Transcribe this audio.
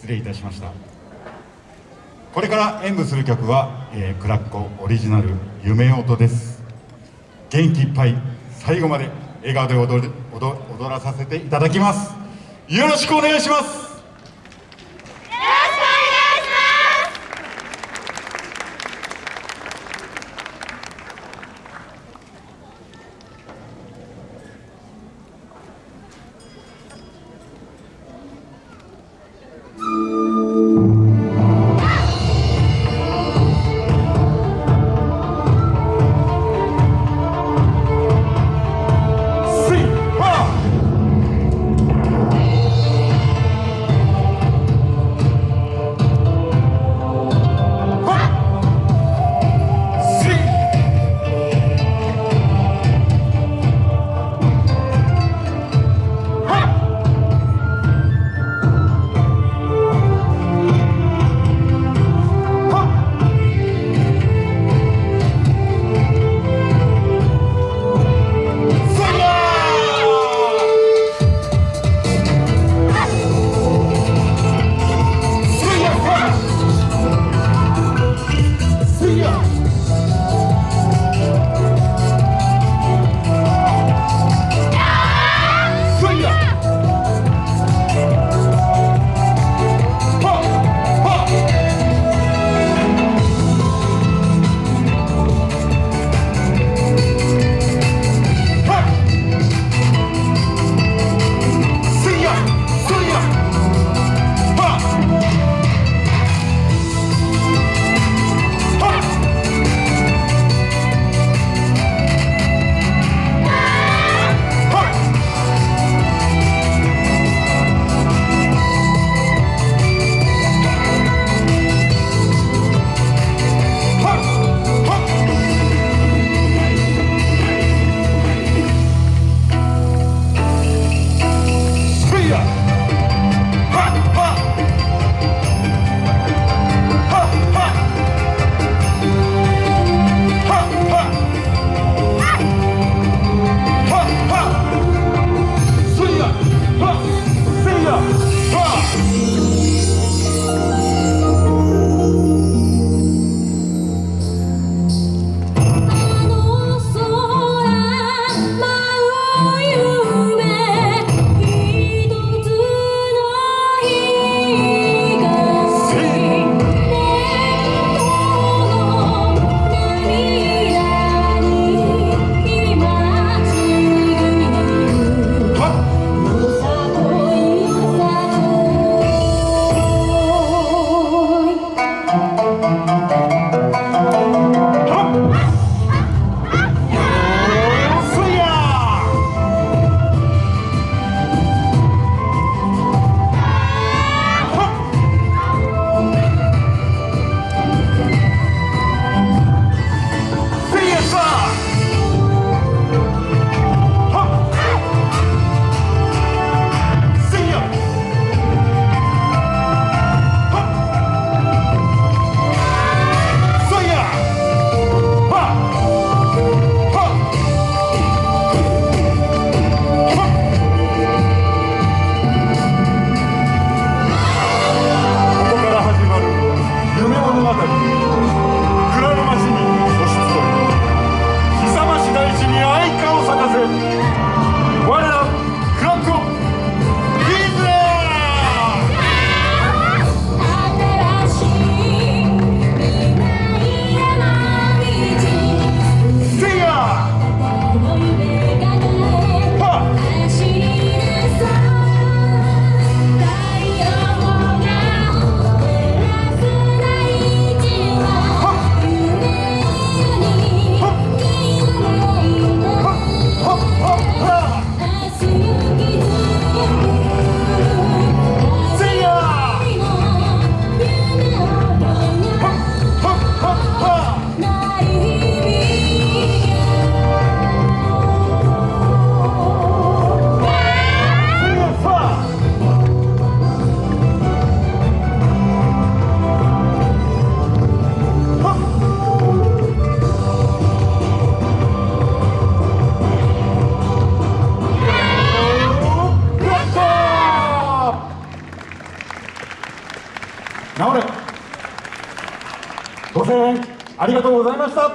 失礼いたしました。これから演舞する曲は、えー、クラッコオリジナル「夢音」です。元気いっぱい最後まで笑顔で踊る踊踊らさせていただきます。よろしくお願いします。せんありがとうございました。